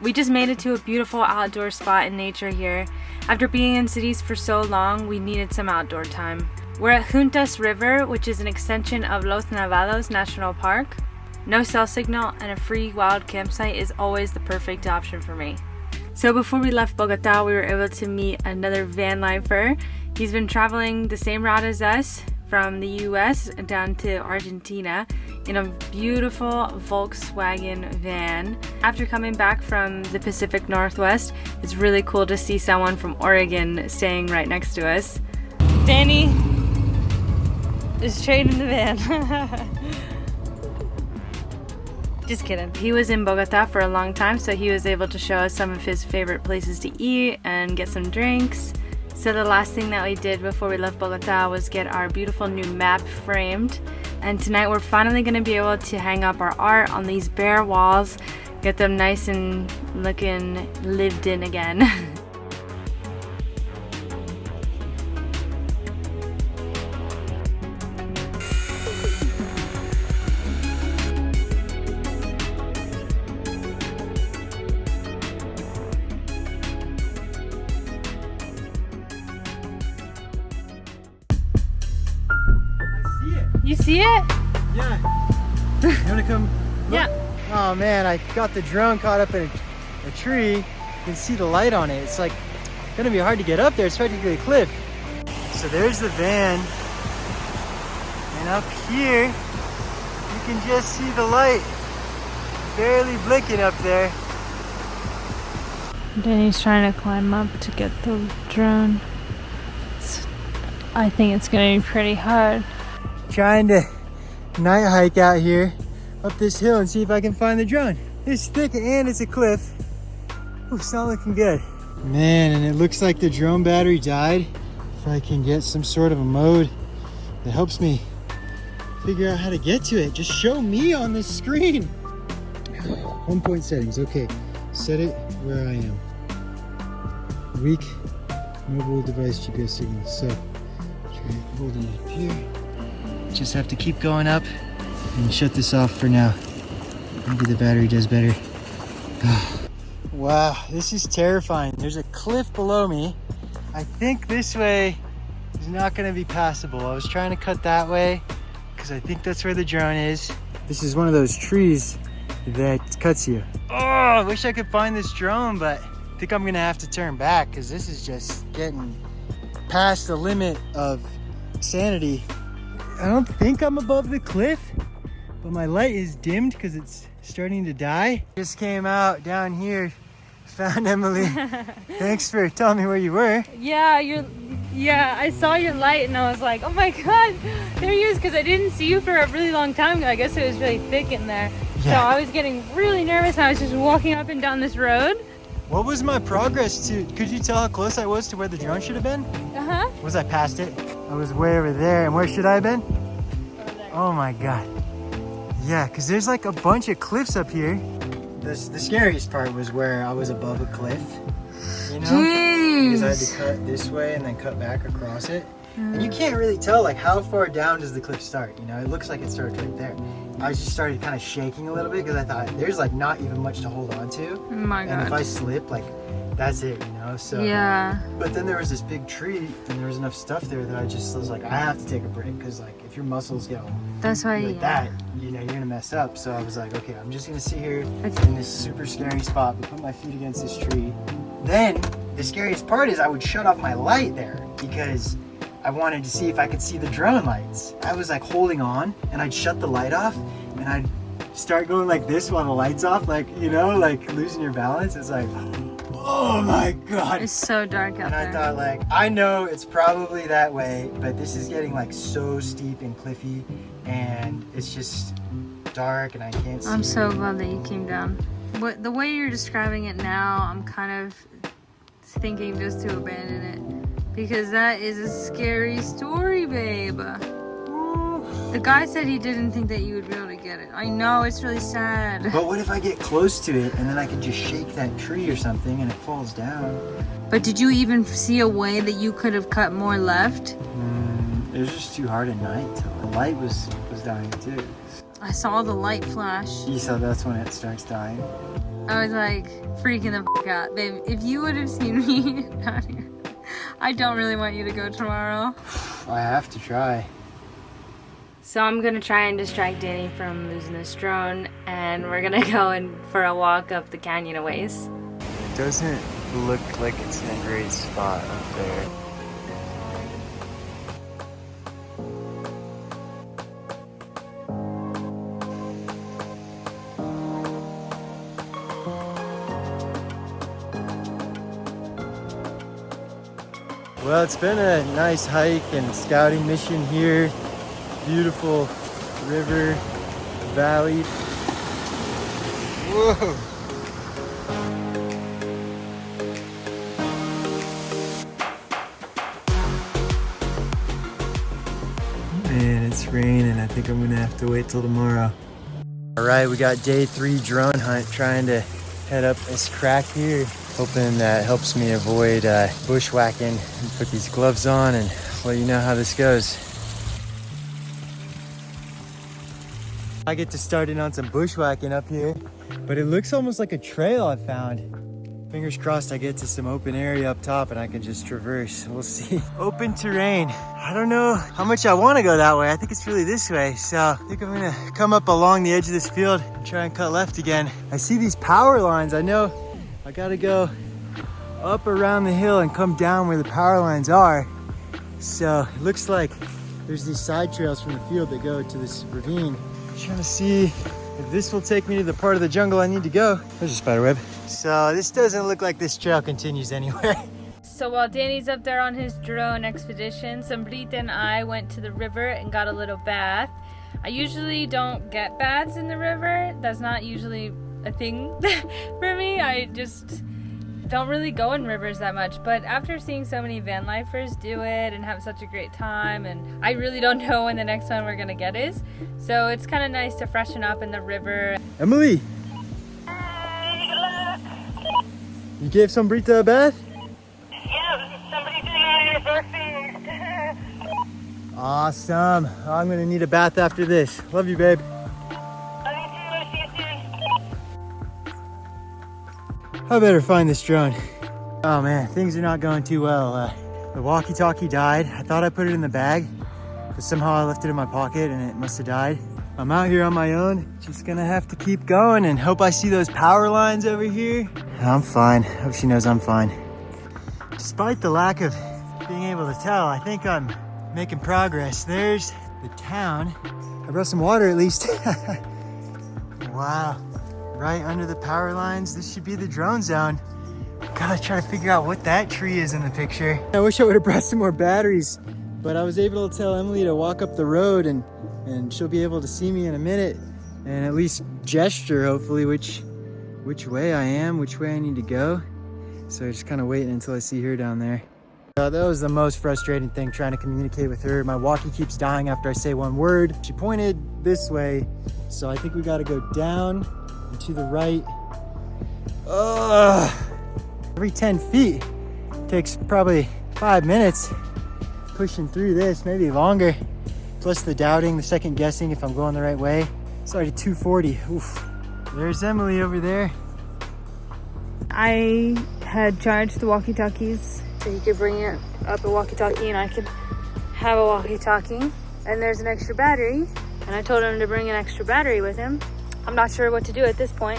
We just made it to a beautiful outdoor spot in nature here. After being in cities for so long, we needed some outdoor time. We're at Juntas River, which is an extension of Los Nevados National Park. No cell signal and a free wild campsite is always the perfect option for me. So before we left Bogota, we were able to meet another van lifer. He's been traveling the same route as us from the US down to Argentina in a beautiful Volkswagen van. After coming back from the Pacific Northwest, it's really cool to see someone from Oregon staying right next to us. Danny is trading the van. Just kidding. He was in Bogota for a long time, so he was able to show us some of his favorite places to eat and get some drinks. So the last thing that we did before we left Bogota was get our beautiful new map framed. And tonight we're finally gonna be able to hang up our art on these bare walls, get them nice and looking lived in again. You see it? Yeah. You wanna come? look? Yeah. Oh man, I got the drone caught up in a, a tree. You can see the light on it. It's like gonna be hard to get up there. It's practically a cliff. So there's the van. And up here, you can just see the light barely blinking up there. Danny's trying to climb up to get the drone. It's, I think it's gonna be pretty hard. Trying to night hike out here up this hill and see if I can find the drone. It's thick and it's a cliff. Ooh, it's not looking good. Man, and it looks like the drone battery died. If I can get some sort of a mode that helps me figure out how to get to it, just show me on the screen. Home point settings, okay. Set it where I am. Weak mobile device GPS signal. So, try holding it up here. Just have to keep going up and shut this off for now. Maybe the battery does better. wow, this is terrifying. There's a cliff below me. I think this way is not gonna be passable. I was trying to cut that way because I think that's where the drone is. This is one of those trees that cuts you. Oh, I wish I could find this drone, but I think I'm gonna have to turn back because this is just getting past the limit of sanity. I don't think I'm above the cliff, but my light is dimmed because it's starting to die. Just came out down here, found Emily. Thanks for telling me where you were. Yeah, you're. Yeah, I saw your light and I was like, oh my god, there he is, because I didn't see you for a really long time. I guess it was really thick in there. So I was getting really nervous and I was just walking up and down this road. What was my progress to, could you tell how close I was to where the drone should have been? Uh huh. Was I past it? I was way over there, and where should I have been? Oh my god. Yeah, because there's like a bunch of cliffs up here. The, the scariest part was where I was above a cliff, you know? Because I had to cut this way and then cut back across it. And you can't really tell like how far down does the cliff start, you know? It looks like it starts right there. I just started kind of shaking a little bit because I thought there's like not even much to hold on to. Oh my God. And if I slip, like that's it, you know? So Yeah. but then there was this big tree and there was enough stuff there that I just was like, I have to take a break because like if your muscles get all That's why. like yeah. that, you know, you're gonna mess up. So I was like, okay, I'm just gonna sit here Okay. in this super scary spot, but put my feet against this tree. Then the scariest part is I would shut off my light there because I wanted to see if I could see the drone lights. I was like holding on and I'd shut the light off and I'd start going like this while the light's off, like, you know, like losing your balance. It's like, oh my God. It's so dark out And I thought like, I know it's probably that way, but this is getting like so steep and cliffy and it's just dark and I can't see. I'm so glad that you came down. What the way you're describing it now, I'm kind of thinking just to abandon it because that is a scary story, babe. The guy said he didn't think that you would be able to get it. I know it's really sad. But what if I get close to it and then I can just shake that tree or something and it falls down? But did you even see a way that you could have cut more left? Mm, it was just too hard at night. The light was was dying too. I saw the light flash. You saw that's when it starts dying. I was like freaking the fuck out. Babe, if you would have seen me down here, I don't really want you to go tomorrow. I have to try. So I'm gonna try and distract Danny from losing his drone and we're gonna go in for a walk up the canyon a ways. It doesn't look like it's in a great spot up there. Well, it's been a nice hike and scouting mission here. Beautiful river, valley. Whoa! Man, it's raining. I think I'm gonna have to wait till tomorrow. All right, we got day three drone hunt trying to head up this crack here. Hoping that helps me avoid uh, bushwhacking and put these gloves on and let you know how this goes. I get to start in on some bushwhacking up here, but it looks almost like a trail I found. Fingers crossed I get to some open area up top and I can just traverse. We'll see. Open terrain. I don't know how much I want to go that way. I think it's really this way. So I think I'm gonna come up along the edge of this field and try and cut left again. I see these power lines. I know I gotta go up around the hill and come down where the power lines are. So it looks like there's these side trails from the field that go to this ravine. I'm trying to see if this will take me to the part of the jungle I need to go. There's a spider web. So this doesn't look like this trail continues anywhere. So while Danny's up there on his drone expedition, Sombrita and I went to the river and got a little bath. I usually don't get baths in the river. That's not usually a thing for me. I just don't really go in rivers that much. But after seeing so many van lifers do it and have such a great time, and I really don't know when the next one we're gonna get is. So it's kind of nice to freshen up in the river. Emily! You gave Sombrita a bath? Yeah, somebody did my birthday. Awesome. I'm gonna need a bath after this. Love you, babe. I better find this drone. Oh man, things are not going too well. Uh, the walkie-talkie died. I thought I put it in the bag, but somehow I left it in my pocket and it must have died. I'm out here on my own, just gonna have to keep going and hope I see those power lines over here. I'm fine, hope she knows I'm fine. Despite the lack of being able to tell, I think I'm making progress. There's the town. I brought some water at least. wow, right under the power lines. This should be the drone zone. Gotta try to figure out what that tree is in the picture. I wish I would have brought some more batteries, but I was able to tell Emily to walk up the road and, and she'll be able to see me in a minute and at least gesture, hopefully, which, which way I am, which way I need to go. So I just kind of waiting until I see her down there. Uh, that was the most frustrating thing, trying to communicate with her. My walkie keeps dying after I say one word. She pointed this way, so I think we gotta go down and to the right. Ugh. Every 10 feet takes probably five minutes pushing through this, maybe longer. Plus the doubting, the second guessing if I'm going the right way. It's already 240, oof. There's Emily over there. I had charged the walkie-talkies so he could bring it up a walkie-talkie and I could have a walkie-talkie. And there's an extra battery. And I told him to bring an extra battery with him. I'm not sure what to do at this point.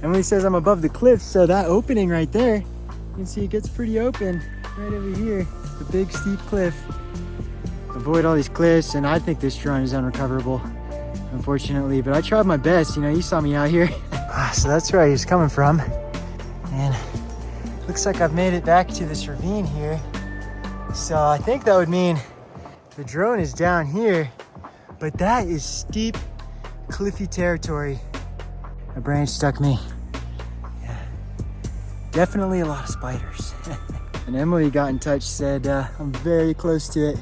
Emily says I'm above the cliff, so that opening right there, you can see it gets pretty open right over here. The big steep cliff. Avoid all these cliffs, and I think this drone is unrecoverable, unfortunately. But I tried my best, you know, you saw me out here. Ah, so that's where I was coming from. And looks like I've made it back to this ravine here. So I think that would mean the drone is down here, but that is steep, cliffy territory. A branch stuck me. Yeah. Definitely a lot of spiders. and Emily got in touch, said uh, I'm very close to it.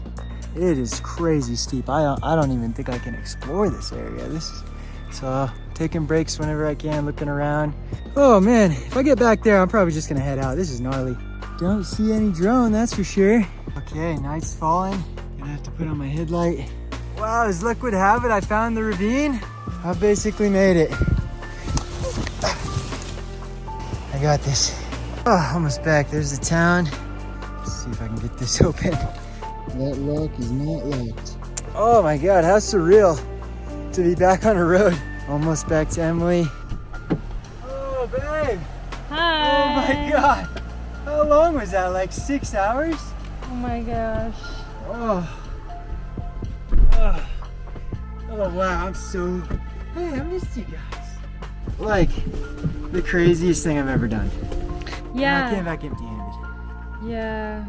It is crazy steep. I don't, I don't even think I can explore this area. This is, so uh, taking breaks whenever I can, looking around. Oh man, if I get back there, I'm probably just gonna head out. This is gnarly. Don't see any drone, that's for sure. Okay, night's falling. Gonna have to put on my headlight. Wow, as luck would have it, I found the ravine. I basically made it. I got this. Oh, almost back. There's the town. Let's see if I can get this open. That lock is not locked. Oh my God, how surreal to be back on a road. Almost back to Emily. Oh, babe. Hi. Oh my God. How long was that? Like six hours? Oh my gosh. Oh. Oh, oh wow, I'm so. Hey, I missed you guys. Like, the craziest thing I've ever done. And I came Yeah. back empty handed. Yeah.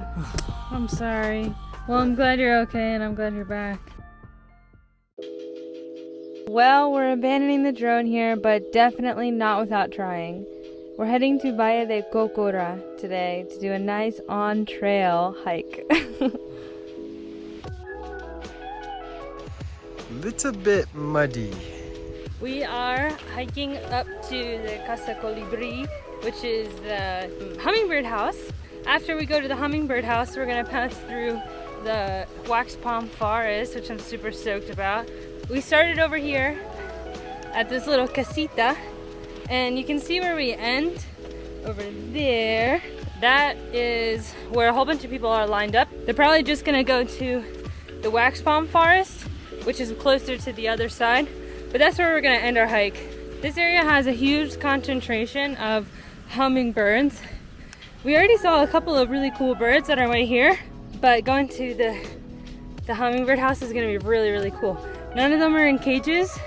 I'm sorry. Well, I'm glad you're okay and I'm glad you're back. Well, we're abandoning the drone here, but definitely not without trying. We're heading to Valle de Cocora today to do a nice on trail hike. Little bit muddy. We are hiking up to the Casa Colibri, which is the hummingbird house. After we go to the hummingbird house, we're gonna pass through the wax palm forest, which I'm super stoked about. We started over here at this little casita, and you can see where we end over there. That is where a whole bunch of people are lined up. They're probably just gonna go to the wax palm forest, which is closer to the other side. But that's where we're gonna end our hike. This area has a huge concentration of hummingbirds. We already saw a couple of really cool birds on our way here, but going to the the hummingbird house is gonna be really, really cool. None of them are in cages,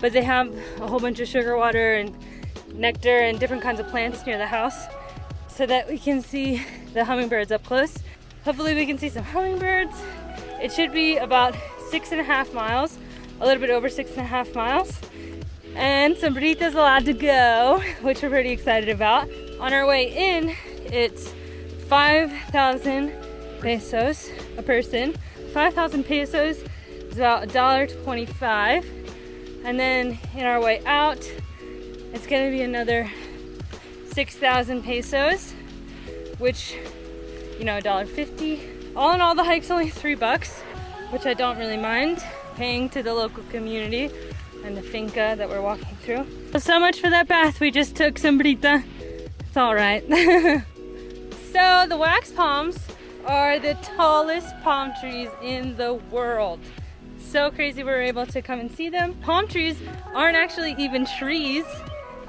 but they have a whole bunch of sugar water and nectar and different kinds of plants near the house so that we can see the hummingbirds up close. Hopefully we can see some hummingbirds. It should be about six and a half miles, a little bit over six and a half miles. And some Sombrita's allowed to go, which we're pretty excited about. On our way in, it's 5,000 pesos a person. 5,000 pesos is about $1.25. And then in our way out, it's gonna be another 6,000 pesos, which, you know, $1.50. All in all, the hike's only three bucks, which I don't really mind paying to the local community and the finca that we're walking through. So much for that bath we just took, Sombrita. It's all right. so the wax palms are the tallest palm trees in the world. So crazy we were able to come and see them. Palm trees aren't actually even trees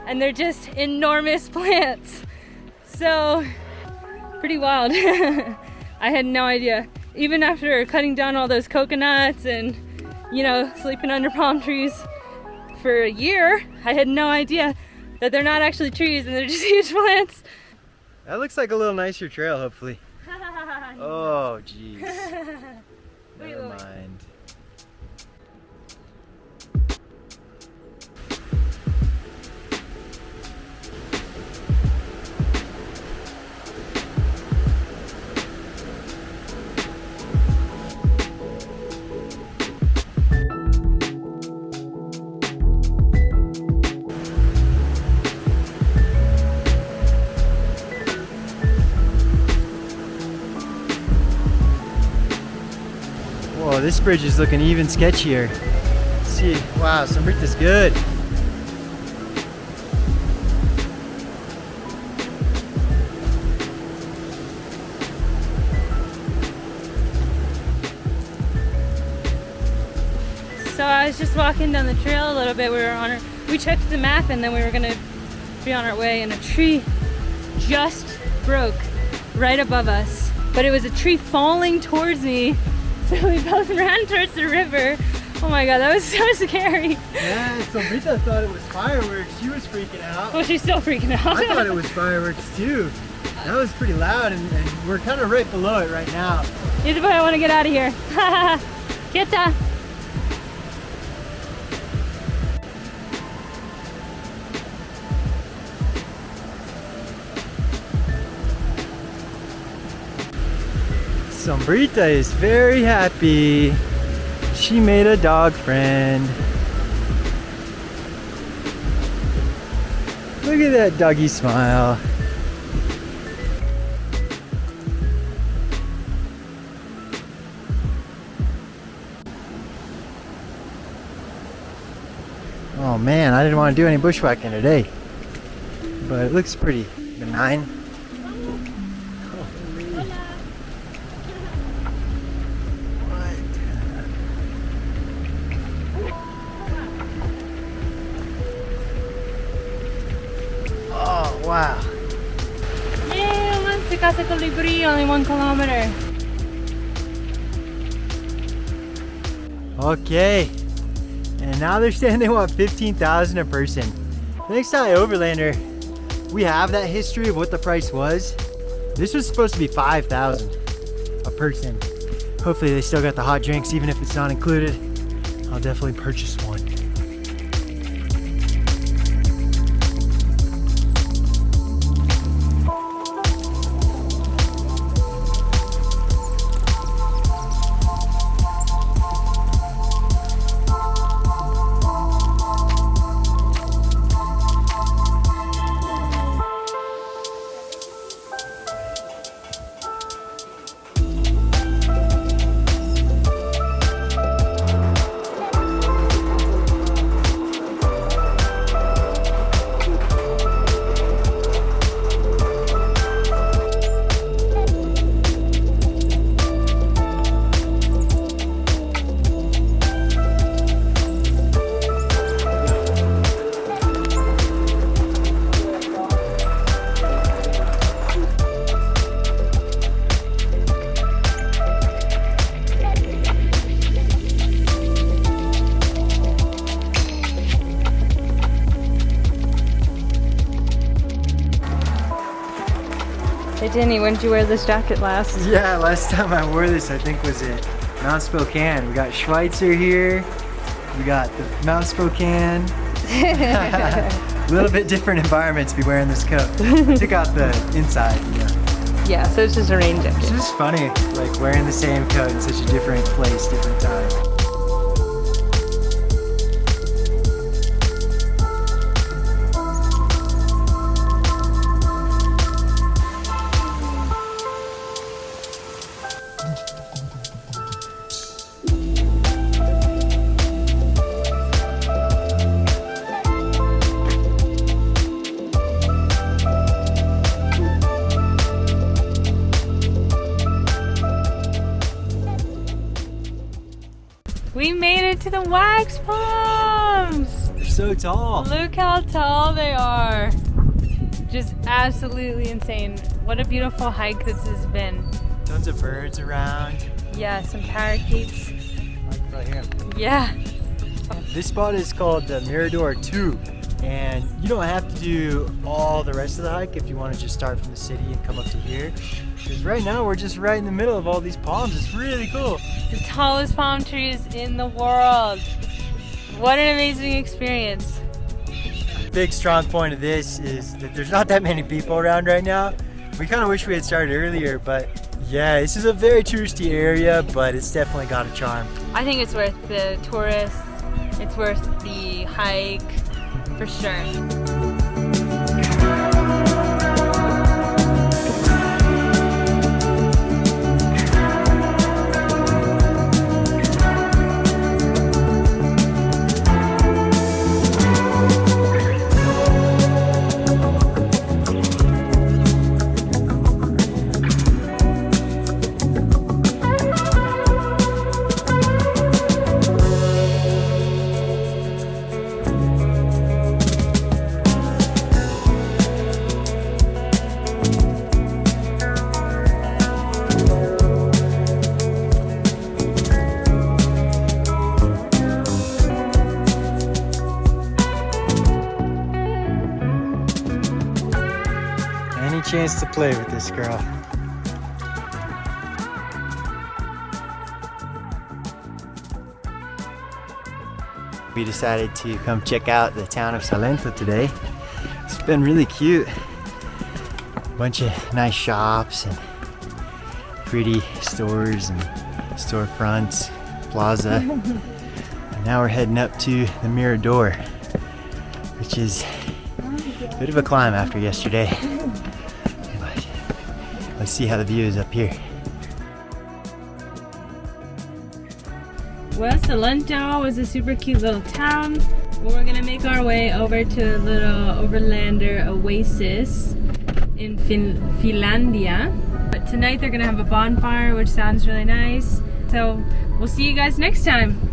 and they're just enormous plants. So pretty wild. I had no idea. Even after cutting down all those coconuts and you know, sleeping under palm trees for a year, I had no idea that they're not actually trees and they're just huge plants. That looks like a little nicer trail, hopefully. Oh, jeez. Never mind. This bridge is looking even sketchier. Let's see, wow, Sombrita's good. So I was just walking down the trail a little bit. We were on our, we checked the map and then we were gonna be on our way and a tree just broke right above us. But it was a tree falling towards me. So we both ran towards the river. Oh my god, that was so scary. Yeah, Sombrita thought it was fireworks. She was freaking out. Well, she's still freaking out. I thought it was fireworks too. That was pretty loud and, and we're kind of right below it right now. Either way, I want to get out of here. Quieta. Sombrita is very happy. She made a dog friend. Look at that doggy smile. Oh man, I didn't want to do any bushwhacking today. But it looks pretty benign. Kilometer. Okay. And now they're saying they want 15,000 a person. Thanks to Overlander, we have that history of what the price was. This was supposed to be 5,000 a person. Hopefully they still got the hot drinks even if it's not included. I'll definitely purchase one. Hey Danny, when did you wear this jacket last? Yeah, last time I wore this I think was at Mount Spokane. We got Schweitzer here. We got the Mount Spokane. A little bit different environment to be wearing this coat. Took out the inside, you know. Yeah, so it's just a rain jacket. It's just funny, like wearing the same coat in such a different place, different time. The palms! They're so tall. Look how tall they are. Just absolutely insane. What a beautiful hike this has been. Tons of birds around. Yeah, some parakeets. Probably hear 'em. Yeah. This spot is called the Mirador 2 and you don't have to do all the rest of the hike if you want to just start from the city and come up to here. Because right now we're just right in the middle of all these palms. It's really cool. The tallest palm trees in the world. What an amazing experience. Big strong point of this is that there's not that many people around right now. We kind of wish we had started earlier, but yeah, this is a very touristy area, but it's definitely got a charm. I think it's worth the tourists. It's worth the hike for sure. Chance to play with this girl. We decided to come check out the town of Salento today. It's been really cute. Bunch of nice shops and pretty stores and storefronts, plaza. and now we're heading up to the Mirador, which is a bit of a climb after yesterday. Let's see how the view is up here. Well, Salento was a super cute little town. We're gonna make our way over to a little overlander oasis in fin- Finlandia. But tonight they're gonna have a bonfire, which sounds really nice. So we'll see you guys next time.